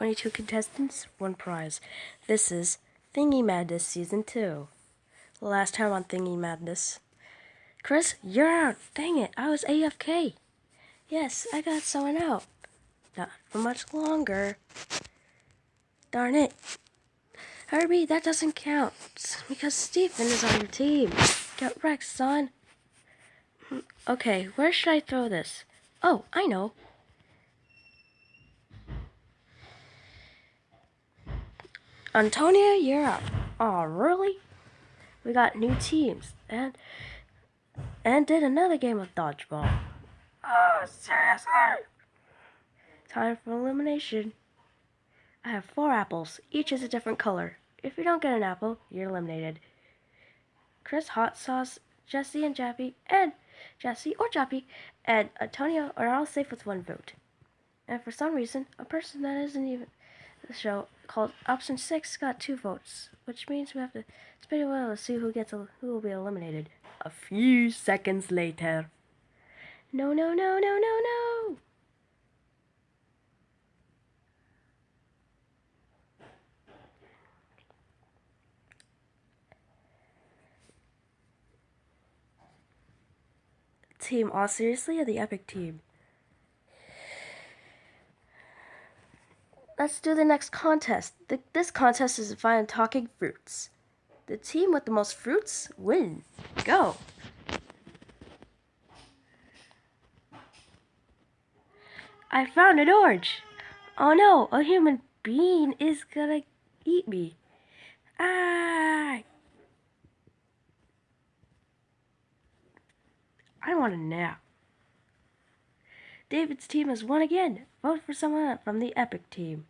22 contestants, one prize. This is Thingy Madness Season 2. Last time on Thingy Madness. Chris, you're out. Dang it, I was AFK. Yes, I got someone out. Not for much longer. Darn it. Herbie, that doesn't count. Because Stephen is on your team. Get wrecked, son. Hmm, okay, where should I throw this? Oh, I know. Antonia, you're up. Oh, really? We got new teams and and did another game of dodgeball. Oh, seriously? Time for elimination. I have four apples. Each is a different color. If you don't get an apple, you're eliminated. Chris, Hot Sauce, Jesse, and Jappy, and Jesse or Jappy, and Antonio are all safe with one vote. And for some reason, a person that isn't even the show called Option 6 got two votes, which means we have to spin a wheel to see who gets who will be eliminated. A few seconds later. No, no, no, no, no, no! Team All Seriously or the Epic Team? Let's do the next contest. The, this contest is find talking fruits. The team with the most fruits wins. Go! I found an orange! Oh no, a human being is gonna eat me. Ah! I want a nap. David's team has won again. Vote for someone from the Epic team.